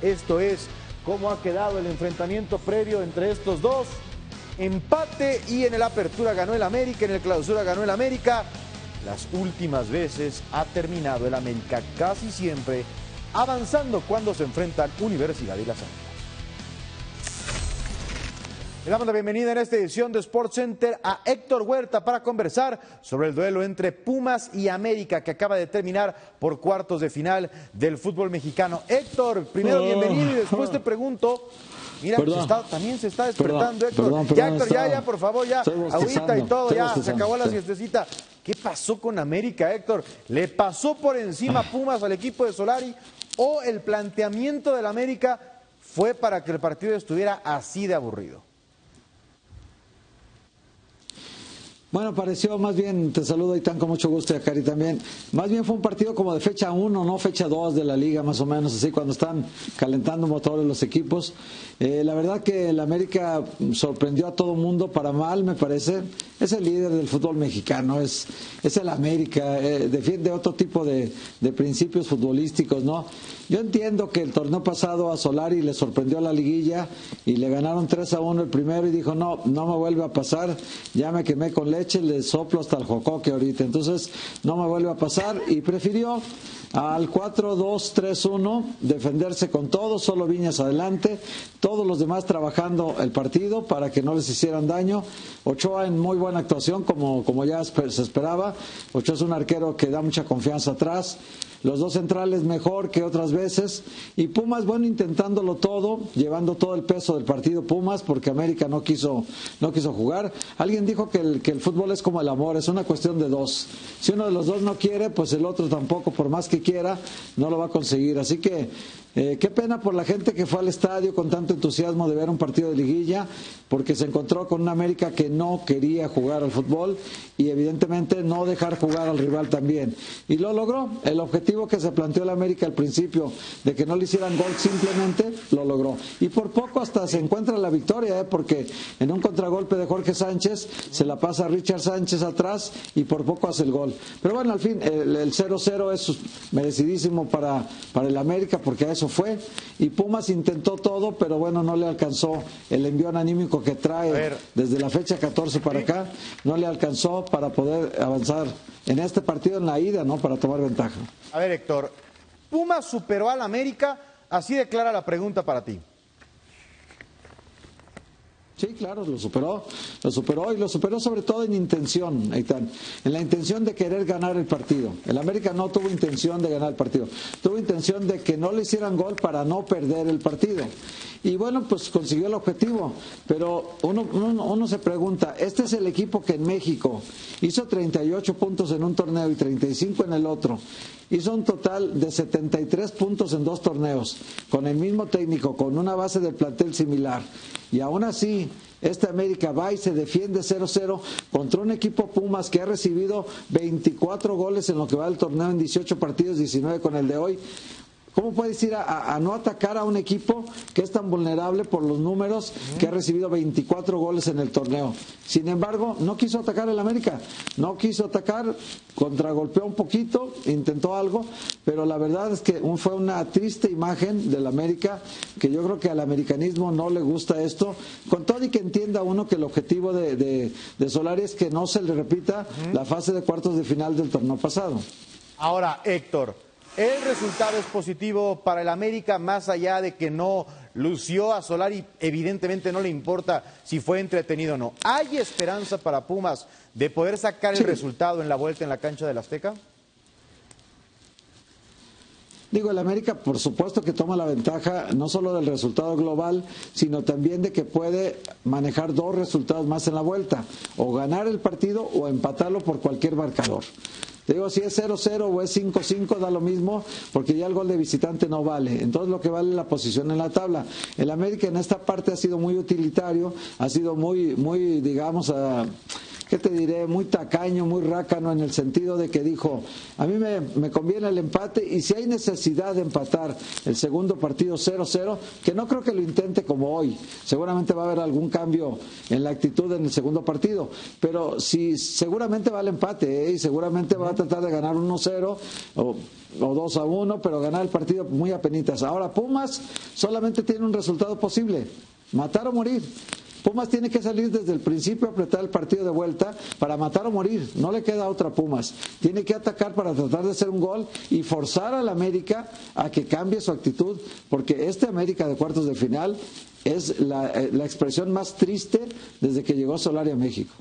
Esto es cómo ha quedado el enfrentamiento previo entre estos dos. Empate y en el apertura ganó el América, en el clausura ganó el América. Las últimas veces ha terminado el América casi siempre avanzando cuando se enfrentan Universidad y las Águilas. Le damos la bienvenida en esta edición de Sports Center a Héctor Huerta para conversar sobre el duelo entre Pumas y América que acaba de terminar por cuartos de final del fútbol mexicano. Héctor, primero Oh. bienvenido y después te pregunto. Mira, se está- también se está despertando, Perdón, Héctor. perdón, ya, Héctor, ya, ya, por favor, ya. Agüita y todo, ya. Se acabó la siestecita. ¿Qué pasó con América, Héctor? ¿Le pasó por encima Pumas al equipo de Solari o el planteamiento del América fue para que el partido estuviera así de aburrido? Bueno, pareció más bien, te saludo Itán con mucho gusto y a Cari también. Más bien fue un partido como de fecha 1, no fecha 2 de la liga, más o menos, así cuando están calentando motores los equipos. Eh, la verdad que el América sorprendió a todo mundo para mal, me parece. Es el líder del fútbol mexicano, es, es el América, eh, defiende otro tipo de, de principios futbolísticos, ¿no? Yo entiendo que el torneo pasado a Solari le sorprendió la liguilla y le ganaron 3 a 1 el primero y dijo, no, no me vuelve a pasar, ya me quemé con leche, le soplo hasta el jocoque ahorita, entonces no me vuelve a pasar y prefirió al 4-2-3-1 defenderse con todo, solo Viñas adelante, todos los demás trabajando el partido para que no les hicieran daño. Ochoa en muy buena actuación como, como ya se esperaba. Ochoa es un arquero que da mucha confianza atrás. Los dos centrales mejor que otras veces. Y Pumas, bueno, intentándolo todo, llevando todo el peso del partido Pumas, porque América no quiso, no quiso jugar. Alguien dijo que el, que el fútbol es como el amor, es una cuestión de dos. Si uno de los dos no quiere, pues el otro tampoco, por más que quiera, no lo va a conseguir. Así que eh, qué pena por la gente que fue al estadio con tanto entusiasmo de ver un partido de liguilla, porque se encontró con una América que no quería jugar al fútbol y evidentemente no dejar jugar al rival también. Y lo logró. El objetivo que se planteó el América al principio de que no le hicieran gol simplemente lo logró. Y por poco hasta se encuentra la victoria, ¿eh? porque en un contragolpe de Jorge Sánchez se la pasa Richard Sánchez atrás y por poco hace el gol. Pero bueno, al fin el 0-0 es merecidísimo para, para el América porque a eso fue. Y Pumas intentó todo, pero bueno, no le alcanzó el envión anímico que trae desde la fecha 14 para acá. No le alcanzó para poder avanzar en este partido en la ida, ¿no? Para tomar ventaja. A ver, Héctor, Pumas superó al América, así declara la pregunta para ti. Sí, claro, lo superó, lo superó y lo superó sobre todo en intención, Aitán, en la intención de querer ganar el partido. El América no tuvo intención de ganar el partido, tuvo intención de que no le hicieran gol para no perder el partido. Y bueno, pues consiguió el objetivo, pero uno, uno, uno se pregunta, este es el equipo que en México hizo 38 puntos en un torneo y 35 en el otro, hizo un total de 73 puntos en dos torneos, con el mismo técnico, con una base de plantel similar. Y aún así, este América va y se defiende 0-0 contra un equipo Pumas que ha recibido 24 goles en lo que va del torneo en 18 partidos, 19 con el de hoy. ¿Cómo puedes ir a, a- no atacar a un equipo que es tan vulnerable por los números que ha recibido 24 goles en el torneo? Sin embargo, no quiso atacar el América, no quiso atacar, contragolpeó un poquito, intentó algo, pero la verdad es que un- fue una triste imagen del América, que yo creo que al americanismo no le gusta esto, con todo y que entienda uno que el objetivo de, de, de Solari es que no se le repita la fase de cuartos de final del torneo pasado. Ahora, Héctor, el resultado es positivo para el América, más allá de que no lució a Solari, evidentemente no le importa si fue entretenido o no. ¿Hay esperanza para Pumas de poder sacar el resultado en la vuelta en la cancha del Azteca? Digo, el América por supuesto que toma la ventaja no solo del resultado global, sino también de que puede manejar dos resultados más en la vuelta, o ganar el partido o empatarlo por cualquier marcador. Digo, si es 0-0 o es 5-5, da lo mismo, porque ya el gol de visitante no vale. Entonces, lo que vale es la posición en la tabla. El América en esta parte ha sido muy utilitario, ha sido muy, muy digamos, ah, ¿qué te diré? Muy tacaño, muy rácano en el sentido de que dijo, a mí me, conviene el empate y si hay necesidad de empatar el segundo partido 0-0, que no creo que lo intente como hoy, seguramente va a haber algún cambio en la actitud en el segundo partido, pero si seguramente va al empate ¿eh? y seguramente va a tratar de ganar 1-0 o o 2 a 1, pero ganar el partido muy apenitas. Ahora Pumas solamente tiene un resultado posible, matar o morir. Pumas tiene que salir desde el principio a apretar el partido de vuelta para matar o morir. No le queda otra Pumas. Tiene que atacar para tratar de hacer un gol y forzar al América a que cambie su actitud, porque este América de cuartos de final es la, eh, la expresión más triste desde que llegó Solari a México.